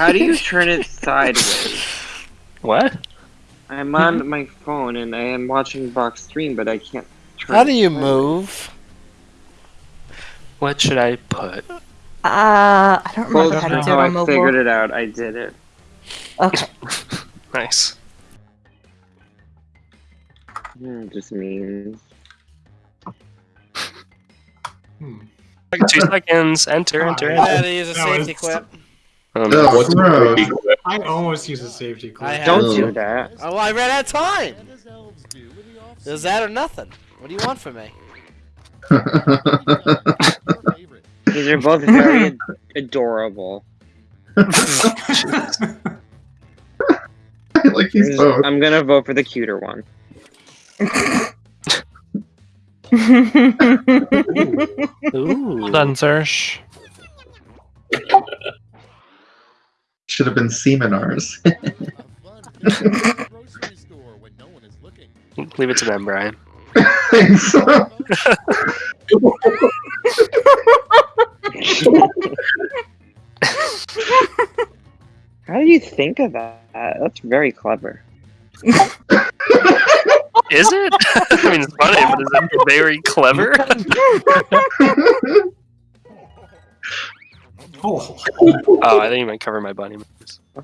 How do you turn it sideways? What? I'm on my phone and I am watching box stream, but I can't turn How do you sideways. move? What should I put? Uh, I don't Well, remember how to do it how I on mobile. figured it out. I did it. Okay. Nice. Hmm, just means. Hmm. Two seconds. Enter, enter, I enter. had to use a safety quip. No. Oh, What's gross. the I almost used a safety quip. Don't do that. Oh, well, I ran out of time. Is that or nothing? What do you want from me? These are both very ad- adorable. I like these both. I'm gonna vote for the cuter one. Ooh. Done, Zersh. Should have been Seminars. Leave it to them, Brian. Thanks. How do you think of that? That's very clever. Is it? I mean, it's funny, but is it very clever? Oh, I think you might cover my bunny moves. Oh,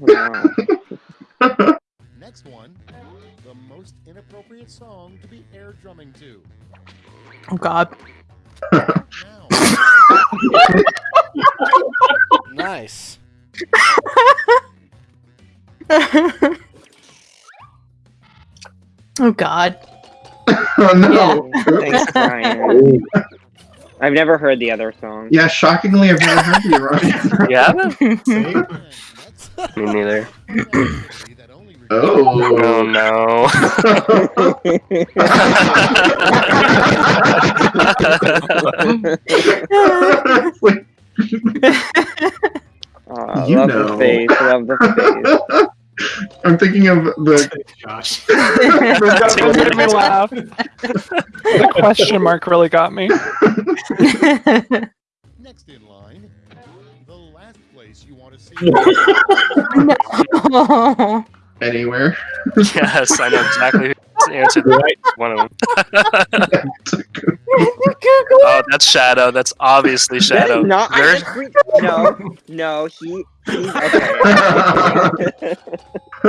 wow. Next one, the most inappropriate song to be air drumming to. oh God. Nice. oh God. oh no. Thanks, Brian. I've never heard the other song. Yeah, shockingly, I've never heard you, Ryan. Yeah? same. and next, Me neither. Oh Oh. no. It's like, Aw, You love know. the face. Love the I'm thinking of the. Josh. Don't me laugh. The question mark really got me. next in line, the last place you want to see. no. Anywhere. yes, I know exactly who answered right. One of them. oh, that's Shadow. That's obviously face. Shadow. Not. I No, no. He. He's okay.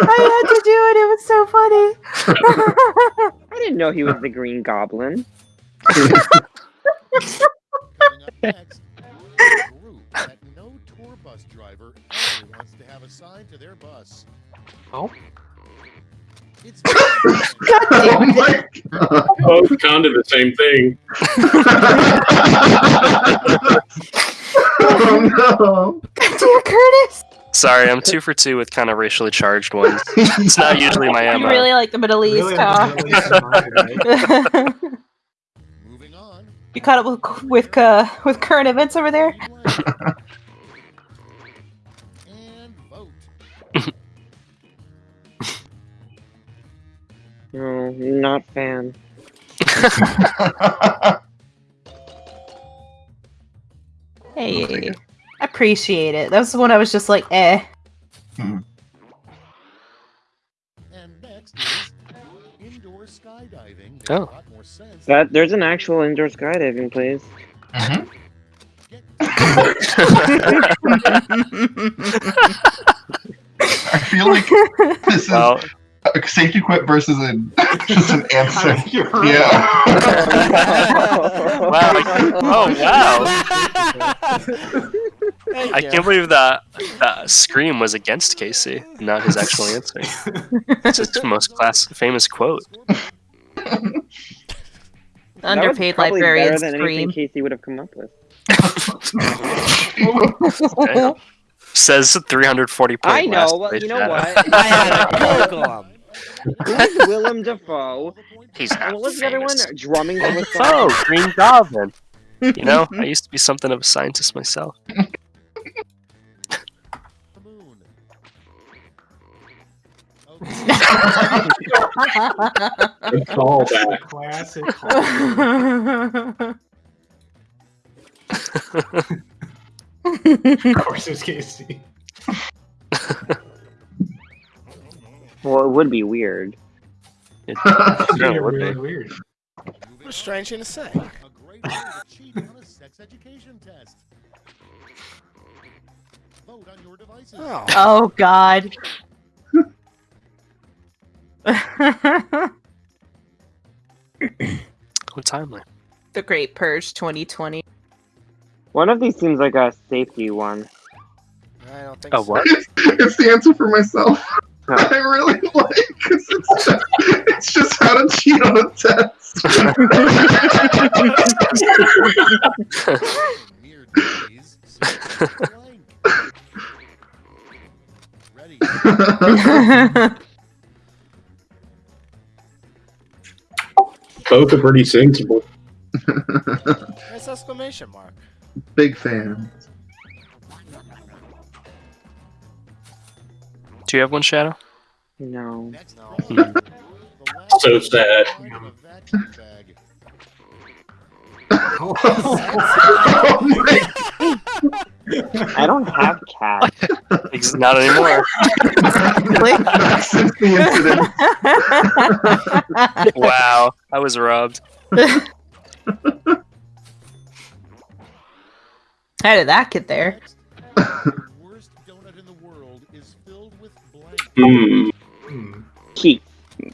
I had to do it. It was so funny. I didn't know he was the Green Goblin. Coming up next, that no tour bus driver ever wants to have assigned to their bus. Oh. It's oh my god. Both kind of the same thing. oh no, Dear Curtis. Sorry, I'm two for two with kind of racially charged ones. It's not usually my You MO. really like the Middle East, Really huh? understand what moving on. you caught up with with uh, with current events over there. And vote. No, not fan. Hey, I appreciate it. That was the one I was just like, eh. And next is indoor skydiving. Oh. a lot more sense. That there's an actual indoor skydiving place. Mhm. I feel like this is well, a safety quip versus a, just an answer. I mean, you're right. Yeah. wow. I, oh wow. Thank I can't believe that that scream was against Casey, not his actual answer. It's his most class famous quote. That was Underpaid librarian better than anything scream. Casey would have come up with. Damn. Says 340 point I know. last Well, you know what? I had to Google. Who's Willem Dafoe? He's And not what was the other one? Drumming the whistle. Oh, Green Goblin. You know, I used to be something of a scientist myself. Callback. Classic. call. of course, it's Casey. Well, it would be weird. It Yeah, certainly would really be. weird. What a strange thing to say. A great way to cheat on a sex education test. Vote on your devices. Oh. Oh God. Oh, timely. the Great Purge 2020. One of these seems like a safety one. I don't think A so. what? it's the answer for myself. I really like because it's just, it's just how to cheat on a test. Mere days. select blank. Ready. Both are pretty sensible. Nice exclamation mark. Big fan. Do you have one, Shadow? No. No. problem. The last So sad. line of a vacuum bag. oh my I don't have cat. Ex- Not anymore. Since the incident. wow, I was robbed. How did that get there? Next, the worst donut in the world is filled with blank. Keith.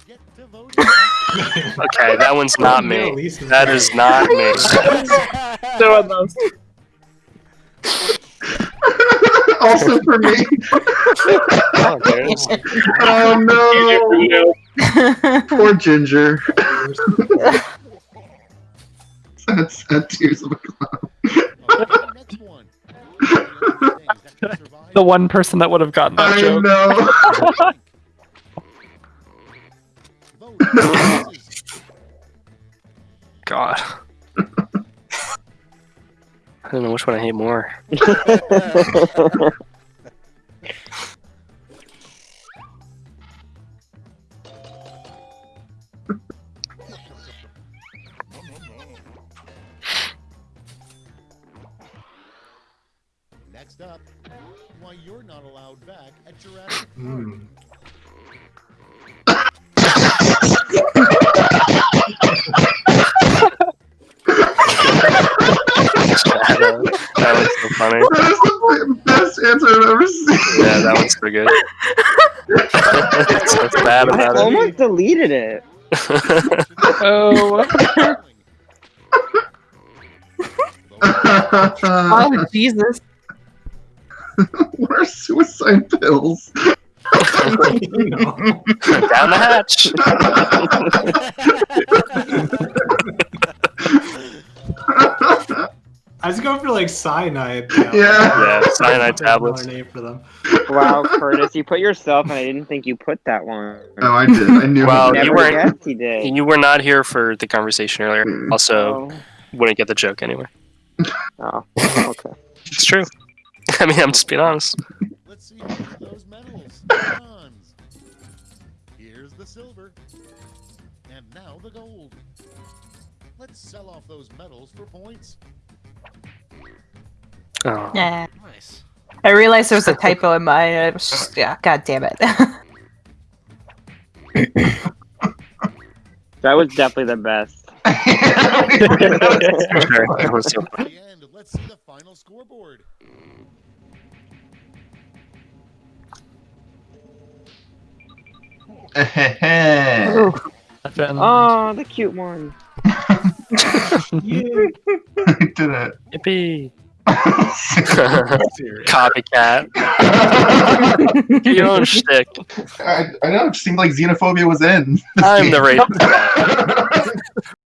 Get to vote. Okay, that one's not me. least in That the- is not me. Doing those. also for me. Oh, Oh no. Poor Ginger. Sad, sad tears of a clown. Next one. That can survive The one person that would have gotten that I joke. know. vote on your devices. God. I don't know which one I hate more. Next up, why you're not allowed back at Jurassic Park. Hmm. That was so funny. That is the best answer I've ever seen. Yeah, that one's so good. it's so bad I about it. almost deleted it. Oh. Oh Jesus! what are suicide pills? Down the hatch. I was going for like cyanide. Yeah. Yeah, cyanide Another tablets. name for them. Wow, Curtis, you put yourself, and I didn't think you put that one. Oh, I did. I knew. Well, you weren't- he did. You were not here for the conversation earlier. Mm. Also, Oh, wouldn't get the joke anyway. oh, okay. It's true. I mean, I'm just being honest. Let's see those medals. Bronze. Here's the silver. And now the gold. Let's sell off those medals for points. Oh. Yeah. Nice. I realized there was a typo in mine. Uh, I was just, yeah, god damn it. That was definitely the best. Sure, that was so At the end, let's see the final scoreboard. Oh, the cute one. Yeah. I did it. Yippee. Serious. Copycat. Get your own shtick. I, I know. It seemed like xenophobia was in. I'm the racist.